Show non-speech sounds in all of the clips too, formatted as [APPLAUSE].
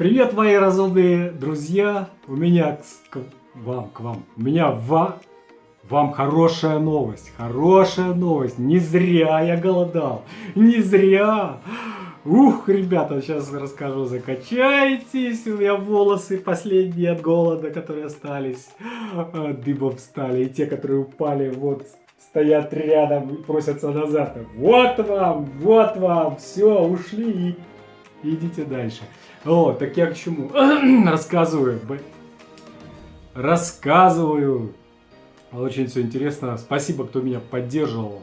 Привет, мои разумные друзья! У меня к, вам, к вам, у меня ва, вам хорошая новость, хорошая новость. Не зря я голодал, не зря. Ух, ребята, сейчас расскажу, закачайтесь, у меня волосы последние от голода, которые остались, а, дыбом стали, и те, которые упали, вот, стоят рядом и просятся назад. Вот вам, вот вам, все, ушли и идите дальше. О, так я к чему? [CLEARS THROAT] Рассказываю. Рассказываю. Очень все интересно. Спасибо, кто меня поддерживал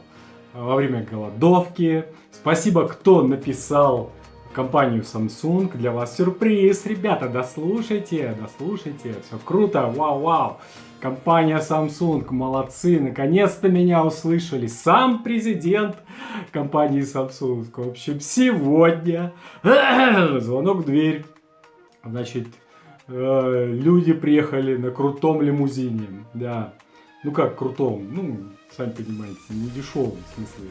во время голодовки. Спасибо, кто написал компанию Samsung. Для вас сюрприз, ребята, дослушайте, дослушайте. Все круто, вау-вау. Компания Samsung, молодцы, наконец-то меня услышали. Сам президент компании Samsung. В общем, сегодня [CLEARS THROAT] звонок в дверь. Значит, э, люди приехали на крутом лимузине. Да, ну как крутом, ну, сами понимаете, не дешевом смысле.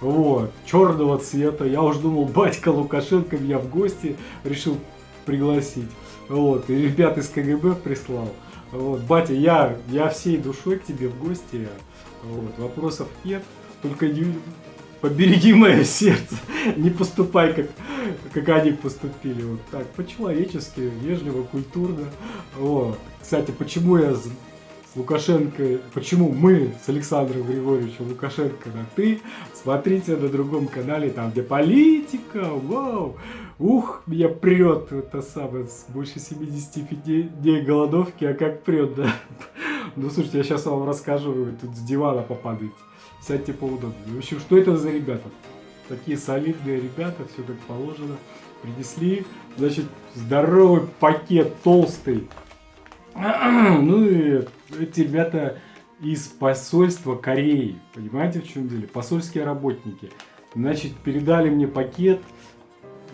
Вот, черного цвета. Я уже думал, батька Лукашенко меня в гости решил пригласить. Вот, и ребят из КГБ прислал. Вот, батя, я, я всей душой к тебе в гости. Вот, вопросов нет. Только побереги мое сердце. [LAUGHS] Не поступай, как, как они поступили. Вот так, по-человечески, вежливо, культурно. Вот. Кстати, почему я Лукашенко, почему мы с Александром Григорьевичем Лукашенко на ты, смотрите на другом канале, там где политика, вау, Ух, меня прет это самое, больше 75 дней голодовки, а как прет, да? Ну, слушайте, я сейчас вам расскажу, вы тут с дивана попадаете. Сядьте поудобнее. В общем, что это за ребята? Такие солидные ребята, все как положено. Принесли, значит, здоровый пакет толстый. Ну и эти ребята из посольства Кореи. Понимаете, в чем деле? Посольские работники. Значит, передали мне пакет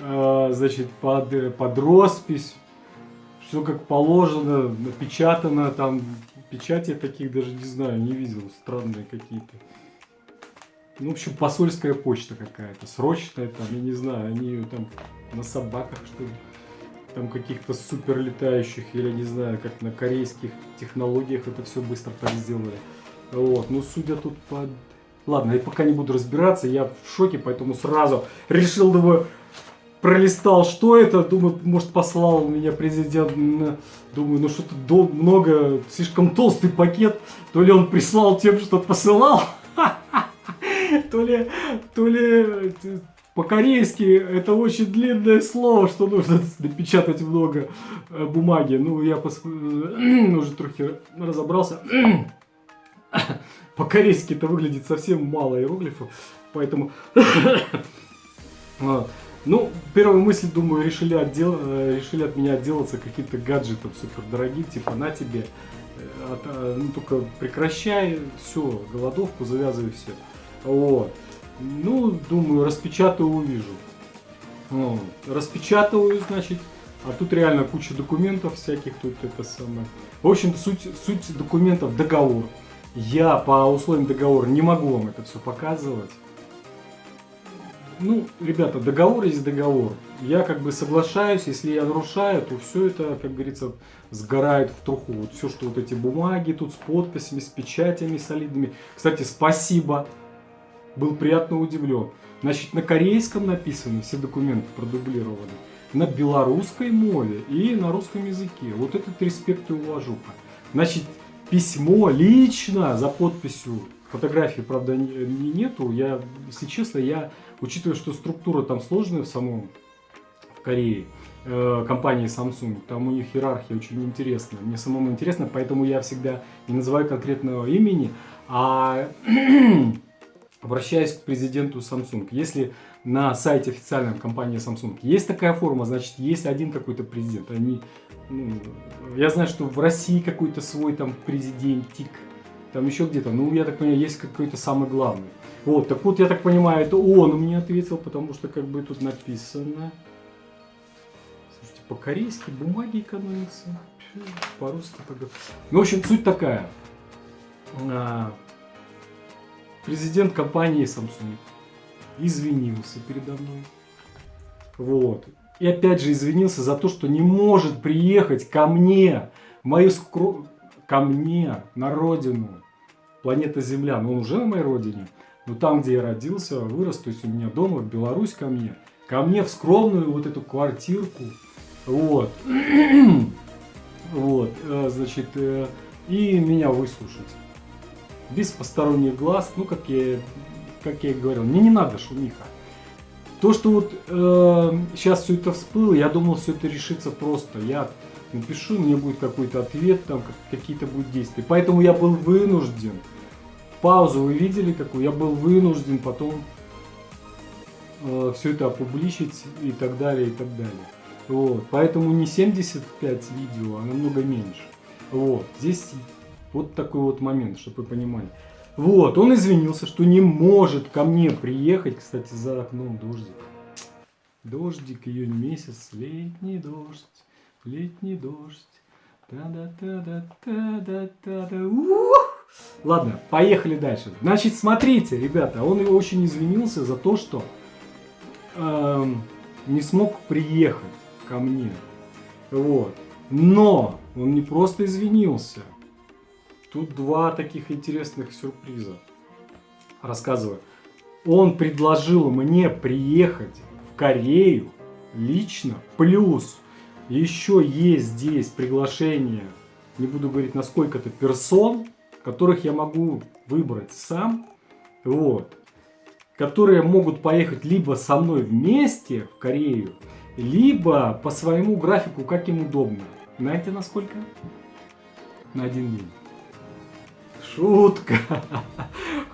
Э, значит, под, под роспись, все как положено, напечатано, там, печати таких даже не знаю, не видел, странные какие-то. Ну, в общем, посольская почта какая-то, срочная там, я не знаю, они ее там на собаках, что ли, там каких-то супер летающих, или не знаю, как на корейских технологиях это все быстро так сделали. Вот, ну, судя тут по... Ладно, я пока не буду разбираться, я в шоке, поэтому сразу решил, думаю, пролистал, что это, думаю, может послал меня президент, думаю, ну что-то много, слишком толстый пакет, то ли он прислал тем, что посылал, [LAUGHS] то ли, то ли по-корейски это очень длинное слово, что нужно [LAUGHS] напечатать много э, бумаги. Ну, я пос... [CLEARS THROAT] уже трохи разобрался. [CLEARS THROAT] По-корейски это выглядит совсем мало иероглифов, поэтому... [CLEARS THROAT] Ну, первая мысль, думаю, решили, отдел... Э, решили от меня отделаться каким-то гаджетом супер дорогим, типа на тебе, э, ну только прекращай, все, голодовку, завязывай все. Вот. Ну, думаю, распечатаю, увижу. Вот. Распечатываю, значит, а тут реально куча документов всяких, тут это самое. В общем, суть, суть документов договор. Я по условиям договора не могу вам это все показывать. Ну, ребята, договор есть договор. Я как бы соглашаюсь, если я нарушаю, то все это, как говорится, сгорает в труху. Вот все, что вот эти бумаги тут с подписями, с печатями солидными. Кстати, спасибо. Был приятно удивлен. Значит, на корейском написаны все документы продублированы. На белорусской мове и на русском языке. Вот этот респект и уважуха. Значит, письмо лично за подписью. Фотографии, правда, нету. Я, если честно, я Учитывая, что структура там сложная в самом в Корее, э, компании Samsung, там у них иерархия очень интересная. Мне самому интересно, поэтому я всегда не называю конкретного имени, а [CLEARS THROAT] обращаюсь к президенту Samsung. Если на сайте официальном компании Samsung есть такая форма, значит есть один какой-то президент. Они, ну, я знаю, что в России какой-то свой там президентик, там еще где-то. Ну, я так понимаю, есть какой-то самый главный. Вот, так вот, я так понимаю, это он мне ответил, потому что как бы тут написано. Слушайте, по-корейски бумаги экономятся. По-русски тогда. Ну, в общем, суть такая. Президент компании Samsung извинился передо мной. Вот. И опять же извинился за то, что не может приехать ко мне, мою скро... ко мне, на родину, планета Земля. Но он уже на моей родине. Но там, где я родился, вырос, то есть у меня дома, в Беларусь ко мне. Ко мне в скромную вот эту квартирку. Вот. [CLEARS THROAT] вот, э, значит, э, и меня выслушать. Без посторонних глаз, ну, как я, как я и говорил, мне не надо шумиха. То, что вот э, сейчас все это всплыло, я думал, все это решится просто. Я напишу, мне будет какой-то ответ, там какие-то будут действия. Поэтому я был вынужден. Паузу вы видели какую? Я был вынужден потом э, все это опубличить и так далее, и так далее. Вот. Поэтому не 75 видео, а намного меньше. Вот. Здесь вот такой вот момент, чтобы вы понимали. Вот, он извинился, что не может ко мне приехать. Кстати, за окном дождик. Дождик, июнь месяц, летний дождь, летний дождь. Та-да-та-да-та-да-та-да. Ладно, поехали дальше. Значит, смотрите, ребята, он его очень извинился за то, что э, не смог приехать ко мне. Вот. Но он не просто извинился. Тут два таких интересных сюрприза. Рассказываю. Он предложил мне приехать в Корею лично. Плюс еще есть здесь приглашение, не буду говорить на сколько-то персон, которых я могу выбрать сам. Вот. Которые могут поехать либо со мной вместе в Корею, либо по своему графику, как им удобно. Знаете, на сколько? На один день. Шутка.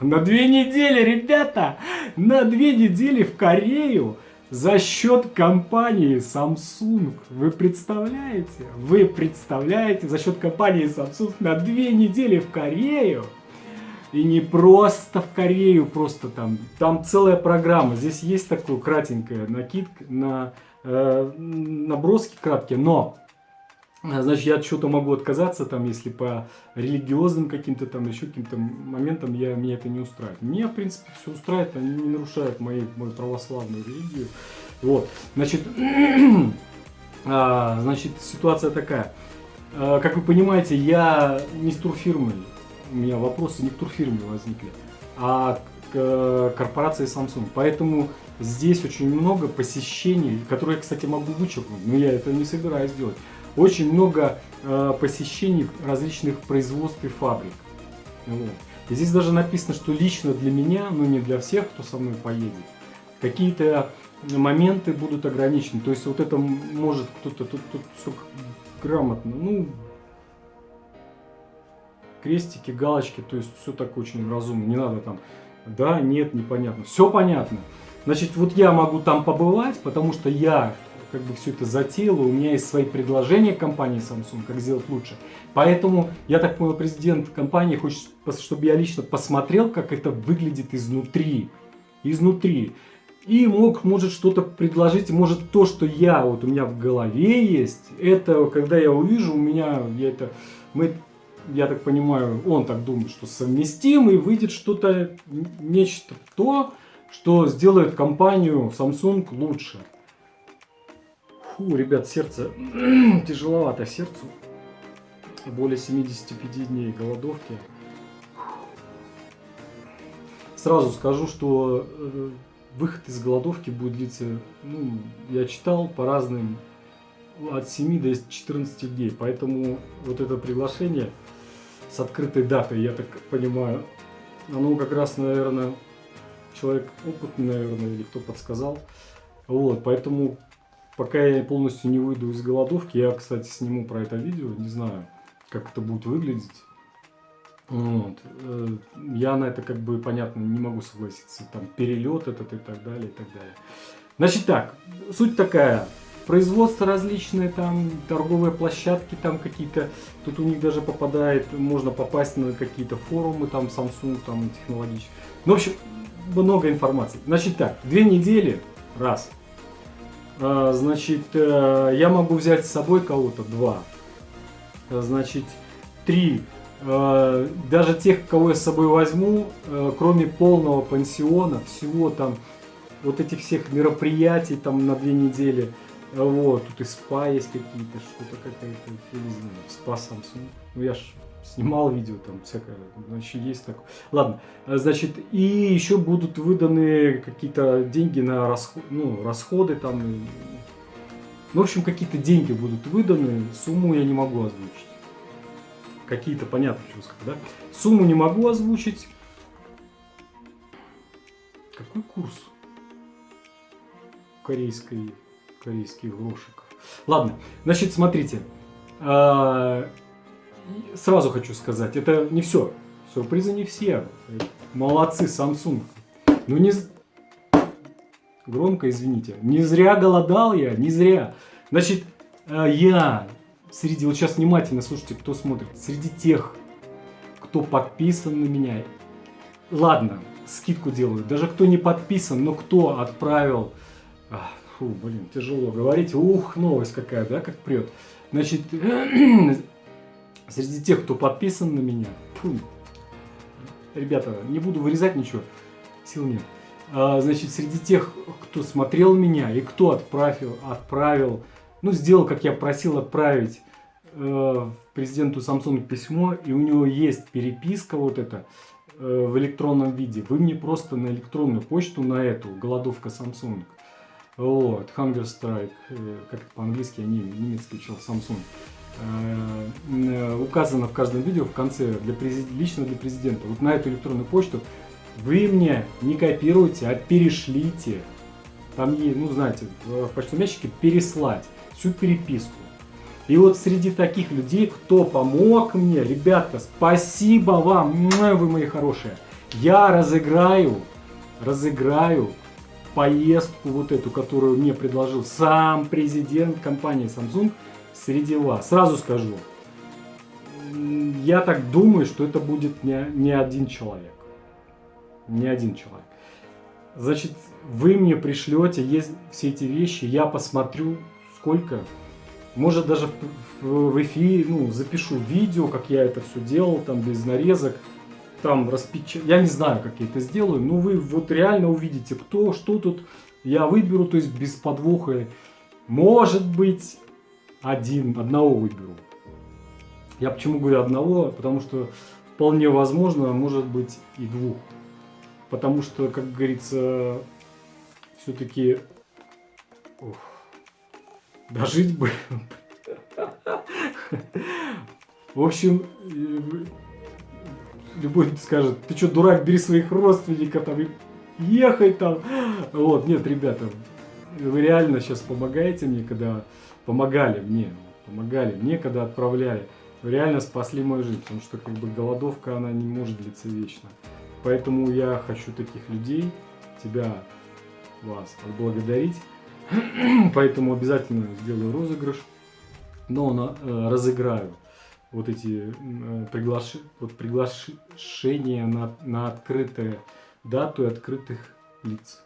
На две недели, ребята, на две недели в Корею за счет компании Samsung. Вы представляете? Вы представляете, за счет компании Samsung на две недели в Корею. И не просто в Корею, просто там. Там целая программа. Здесь есть такая кратенькая накидка на э, наброски краткие, но значит, я что-то могу отказаться, там, если по религиозным каким-то там, еще каким-то моментам я, меня это не устраивает. Меня, в принципе, все устраивает, они не нарушают моей, мою православную религию. Вот, значит, [CLEARS THROAT] а, значит, ситуация такая. А, как вы понимаете, я не с турфирмой, у меня вопросы не к турфирме возникли, а к корпорации Samsung. Поэтому здесь очень много посещений, которые я, кстати, могу вычеркнуть, но я это не собираюсь делать очень много э, посещений различных производств и фабрик. Вот. И здесь даже написано, что лично для меня, но не для всех, кто со мной поедет, какие-то моменты будут ограничены. То есть вот это может кто-то, тут, тут все грамотно, ну, крестики, галочки, то есть все так очень разумно, не надо там, да, нет, непонятно, все понятно. Значит, вот я могу там побывать, потому что я как бы все это затеяла, у меня есть свои предложения компании Samsung, как сделать лучше. Поэтому, я так понял, президент компании хочет, чтобы я лично посмотрел, как это выглядит изнутри. Изнутри. И мог, может, что-то предложить, может, то, что я, вот у меня в голове есть, это, когда я увижу, у меня, я это, мы, я так понимаю, он так думает, что совместим, и выйдет что-то, нечто то, что сделает компанию Samsung лучше. Фу, ребят, сердце [CLEARS THROAT] тяжеловато сердцу. Более 75 дней голодовки. Сразу скажу, что э, выход из голодовки будет длиться, ну, я читал по разным, от 7 до 14 дней. Поэтому вот это приглашение с открытой датой, я так понимаю, оно как раз, наверное, человек опытный, наверное, или кто подсказал. Вот, поэтому Пока я полностью не выйду из голодовки, я, кстати, сниму про это видео, не знаю, как это будет выглядеть. Вот. Э, я на это, как бы, понятно, не могу согласиться. Там перелет этот и так далее, и так далее. Значит так, суть такая. Производство различные, там, торговые площадки там какие-то. Тут у них даже попадает, можно попасть на какие-то форумы, там, Samsung, там, технологические. Ну, в общем, много информации. Значит так, две недели, раз – значит, э, я могу взять с собой кого-то, два. А, значит, три. А, даже тех, кого я с собой возьму, э, кроме полного пансиона, всего там, вот этих всех мероприятий там на две недели, Вот, тут и спа есть какие-то, что-то какая-то, я не знаю, спа Samsung. Ну, я ж снимал видео, там всякое, значит, есть такое. Ладно, значит, и еще будут выданы какие-то деньги на расход, ну, расходы там. Ну, в общем, какие-то деньги будут выданы, сумму я не могу озвучить. Какие-то, понятно, что сказать, да? Сумму не могу озвучить. Какой курс корейской, корейских грошиков? Ладно, значит, смотрите. Сразу хочу сказать, это не все. Сюрпризы не все. Молодцы, Samsung. Ну не... Громко, извините. Не зря голодал я, не зря. Значит, э, я среди, вот сейчас внимательно слушайте, кто смотрит, среди тех, кто подписан на меня, ладно, скидку делаю, даже кто не подписан, но кто отправил, а, фу, блин, тяжело говорить, ух, новость какая, да, как прет. Значит, [CLEARS THROAT] среди тех, кто подписан на меня, фу, ребята, не буду вырезать ничего, сил нет. А, значит, среди тех, кто смотрел меня и кто отправил, отправил, ну, сделал, как я просил отправить э, президенту Samsung письмо, и у него есть переписка вот эта э, в электронном виде. Вы мне просто на электронную почту, на эту, голодовка Samsung, вот, Hunger Strike, э, как по-английски, не, немецкий учил, Samsung. Э, э, указано в каждом видео в конце для лично для президента. Вот на эту электронную почту вы мне не копируйте, а перешлите. Там ну знаете, в почтовом ящике переслать всю переписку. И вот среди таких людей, кто помог мне, ребята, спасибо вам, вы мои хорошие. Я разыграю, разыграю поездку вот эту, которую мне предложил сам президент компании Samsung среди вас. Сразу скажу, я так думаю, что это будет не, не один человек. Не один человек. Значит, вы мне пришлете есть все эти вещи, я посмотрю, сколько. Может даже в эфире, ну, запишу видео, как я это все делал, там без нарезок, там распечатаю. Я не знаю, как я это сделаю, но вы вот реально увидите, кто, что тут я выберу, то есть без подвоха. Может быть, один, одного выберу. Я почему говорю одного? Потому что вполне возможно, может быть и двух. Потому что, как говорится, все-таки дожить бы. В общем, любой скажет, ты что, дурак, бери своих родственников там и ехай там. Вот, нет, ребята, вы реально сейчас помогаете мне, когда помогали мне, помогали мне, когда отправляли. Реально спасли мою жизнь, потому что как бы голодовка, она не может длиться вечно. Поэтому я хочу таких людей, тебя, вас отблагодарить. [CLEARS THROAT] Поэтому обязательно сделаю розыгрыш, но на, э, разыграю вот эти э, приглаш... вот приглашения на, на открытые дату и открытых лиц.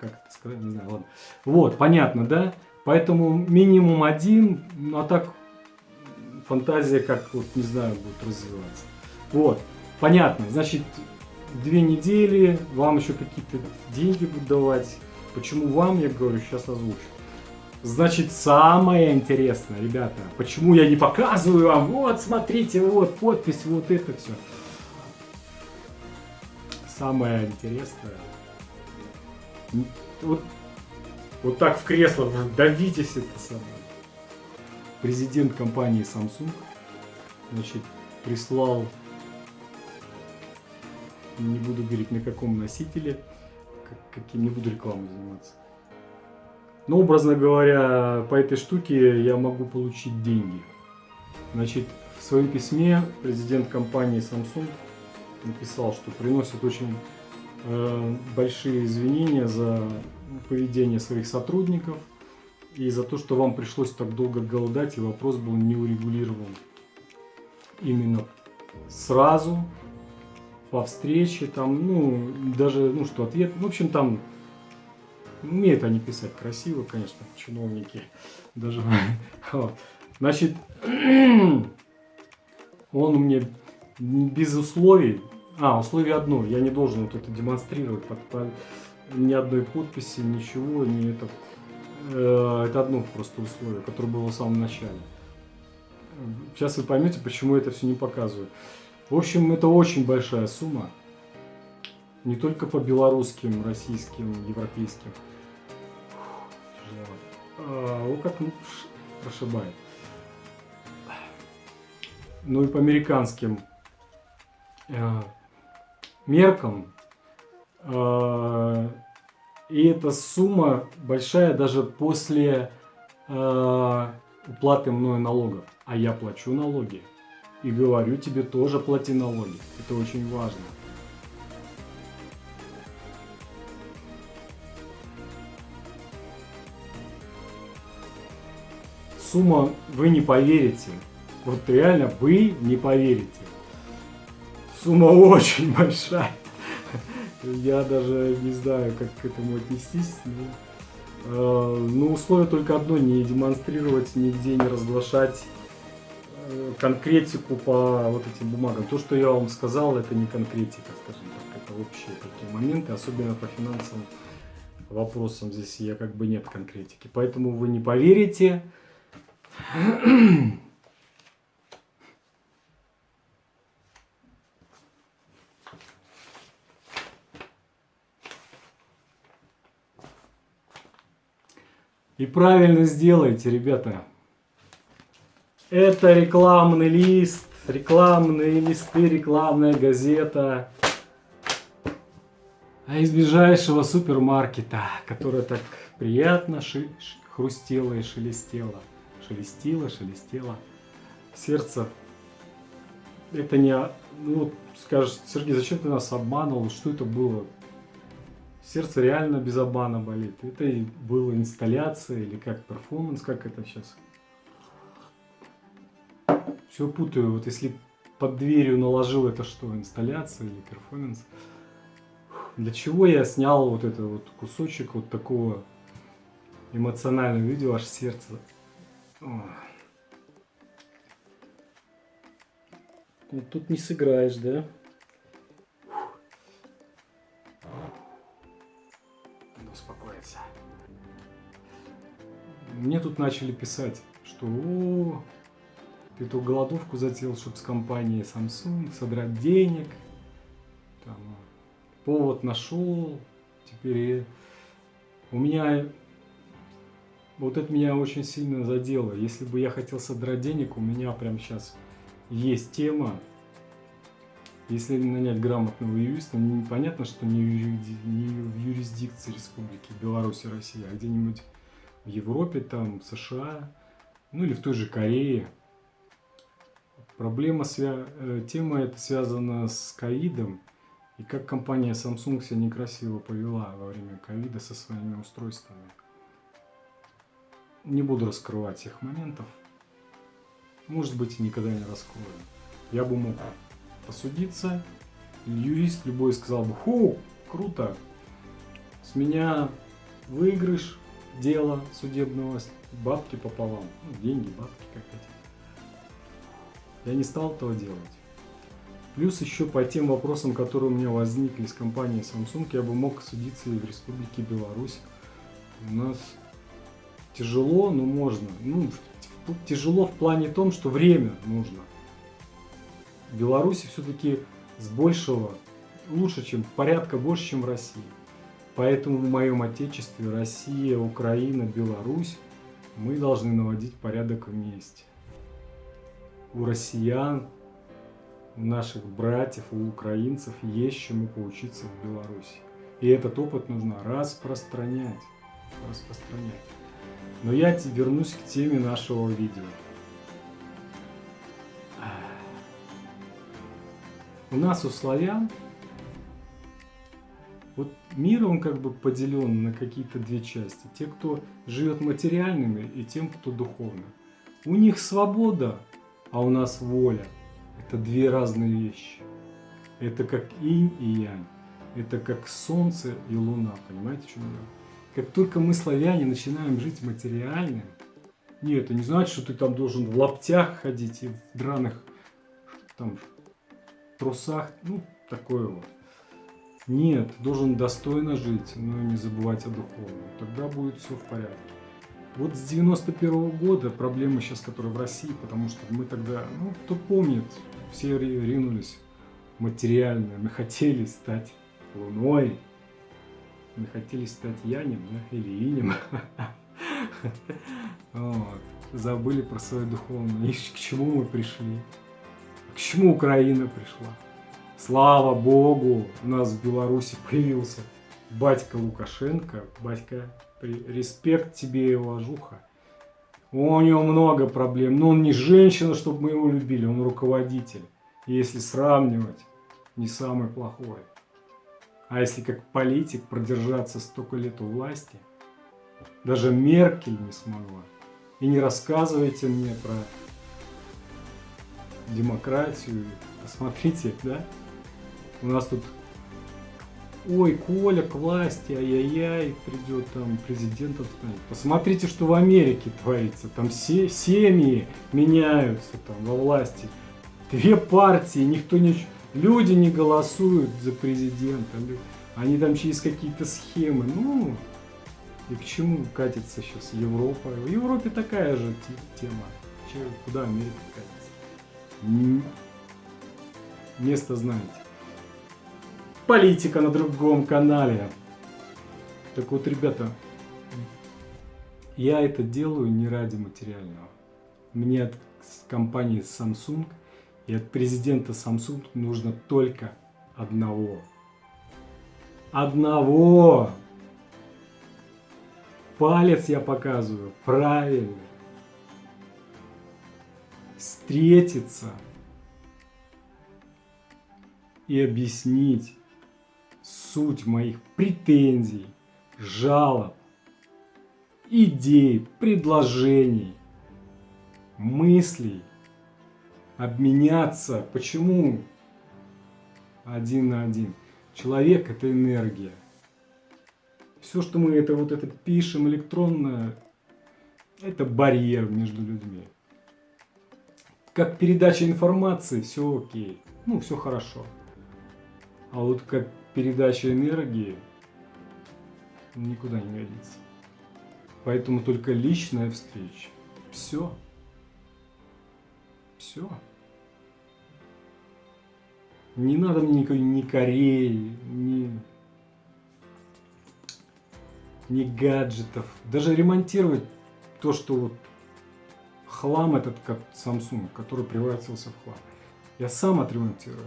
Как это сказать, не знаю, ладно. Вот, понятно, да? Поэтому минимум один, а так фантазия как, вот не знаю, будет развиваться. Вот, понятно, значит, две недели, вам еще какие-то деньги будут давать. Почему вам, я говорю, сейчас озвучу. Значит, самое интересное, ребята, почему я не показываю вам, вот, смотрите, вот, подпись, вот это все. Самое интересное, вот, вот так в кресло давитесь это самое. Президент компании Samsung, значит, прислал, не буду говорить на каком носителе, каким не буду рекламой заниматься, но, образно говоря, по этой штуке я могу получить деньги. Значит, в своем письме президент компании Samsung написал, что приносит очень э, большие извинения за поведение своих сотрудников и за то, что вам пришлось так долго голодать, и вопрос был не урегулирован именно сразу, по встрече, там, ну, даже, ну, что ответ, в общем, там Умеют они писать красиво, конечно, чиновники. Даже. [LAUGHS] Значит, [CLEARS THROAT] он мне без условий. А, условие одно. Я не должен вот это демонстрировать ни одной подписи, ничего, не это. Э, это одно просто условие, которое было в самом начале. Сейчас вы поймете, почему это все не показываю. В общем, это очень большая сумма. Не только по белорусским, российским, европейским. А, о, как прошибает. Ну и по американским э, меркам. И эта сумма большая даже после э, уплаты мной налогов. А я плачу налоги. И говорю тебе тоже плати налоги. Это очень важно. Сумма, вы не поверите. Вот реально вы не поверите. Сумма очень большая. Я даже не знаю, как к этому отнестись. Но, э, ну, условие только одно, не демонстрировать, нигде не разглашать э, конкретику по вот этим бумагам. То, что я вам сказал, это не конкретика, скажем так, это общие такие моменты, особенно по финансовым вопросам здесь я как бы нет конкретики. Поэтому вы не поверите. И правильно сделайте, ребята. Это рекламный лист, рекламные листы, рекламная газета. А из ближайшего супермаркета, которая так приятно ши хрустела и шелестела. Шелестила, шелестела. Сердце. Это не... Ну, скажет, Сергей, зачем ты нас обманывал? Что это было? Сердце реально без обмана болит. Это и была инсталляция или как перформанс, как это сейчас. Все путаю. Вот если под дверью наложил это что, инсталляция или перформанс. Для чего я снял вот этот вот кусочек вот такого эмоционального видео, аж сердце. Тут не сыграешь, да? Мне тут начали писать, что о, ты эту голодовку затеял, чтобы с компанией Samsung содрать денег. Там, повод нашел. Теперь у меня вот это меня очень сильно задело. Если бы я хотел содрать денег, у меня прямо сейчас есть тема. Если нанять грамотного юриста, понятно, что не в юрисдикции Республики Беларусь и Россия, а где-нибудь в Европе, там, в США, ну или в той же Корее. Проблема, свя... Э, тема эта связана с ковидом и как компания Samsung себя некрасиво повела во время ковида со своими устройствами. Не буду раскрывать всех моментов. Может быть, и никогда не раскрою. Я бы мог посудиться, юрист любой сказал бы, ху, круто, с меня выигрыш, дело судебного, бабки пополам. Ну, деньги, бабки, как хотите. Я не стал этого делать. Плюс еще по тем вопросам, которые у меня возникли с компанией Samsung, я бы мог судиться и в Республике Беларусь. У нас тяжело, но можно. Ну, тяжело в плане том, что время нужно. В Беларуси все-таки с большего, лучше, чем порядка больше, чем в России. Поэтому в моем отечестве Россия, Украина, Беларусь мы должны наводить порядок вместе. У россиян, у наших братьев, у украинцев есть чему поучиться в Беларуси. И этот опыт нужно распространять. распространять. Но я вернусь к теме нашего видео. У нас у славян вот мир, он как бы поделен на какие-то две части. Те, кто живет материальными, и тем, кто духовно. У них свобода, а у нас воля. Это две разные вещи. Это как инь и янь. Это как солнце и луна. Понимаете, что я Как только мы, славяне, начинаем жить материальным, нет, это не значит, что ты там должен в лаптях ходить и в драных там трусах. Ну, такое вот. Нет, должен достойно жить, но не забывать о духовном. Тогда будет все в порядке. Вот с 91 -го года проблема сейчас, которая в России, потому что мы тогда, ну, кто помнит, все ринулись материально. Мы хотели стать луной, мы хотели стать Янем, да, или Инем. [LAUGHS] Забыли про свою духовную. И к чему мы пришли? К чему Украина пришла? Слава Богу, у нас в Беларуси [LAUGHS] появился батька Лукашенко. Батька, респект тебе и уважуха. У него много проблем, но он не женщина, чтобы мы его любили, он руководитель. если сравнивать, не самый плохой. А если как политик продержаться столько лет у власти, даже Меркель не смогла. И не рассказывайте мне про демократию. Посмотрите, да? У нас тут, ой, Коля к власти, ай-яй-яй, придет там президентом станет. Посмотрите, что в Америке творится. Там все семьи меняются там во власти. Две партии, никто не... Люди не голосуют за президента. Они там через какие-то схемы. Ну, и к чему катится сейчас Европа? В Европе такая же тема. Че, куда Америка катится? Место знаете. Политика на другом канале. Так вот, ребята, я это делаю не ради материального. Мне от компании Samsung и от президента Samsung нужно только одного. Одного! Палец я показываю правильно. Встретиться и объяснить суть моих претензий, жалоб, идей, предложений, мыслей, обменяться. Почему один на один? Человек – это энергия все, что мы это вот это пишем электронно, это барьер между людьми. Как передача информации, все окей, ну все хорошо. А вот как передача энергии, никуда не годится. Поэтому только личная встреча. Все. Все. Не надо мне никакой ни Кореи, ни ни гаджетов. Даже ремонтировать то, что вот хлам этот, как Samsung, который превратился в хлам. Я сам отремонтирую.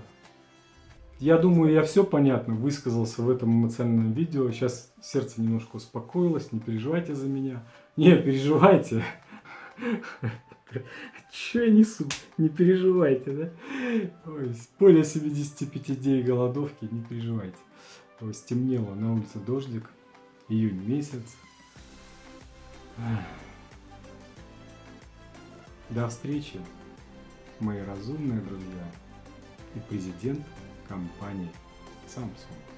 Я думаю, я все понятно высказался в этом эмоциональном видео. Сейчас сердце немножко успокоилось, не переживайте за меня. Не, переживайте. [LAUGHS] Че я несу? Не переживайте, да? Ой, более 75 дней голодовки, не переживайте. Ой, стемнело, на улице дождик июнь месяц. До встречи, мои разумные друзья и президент компании Samsung.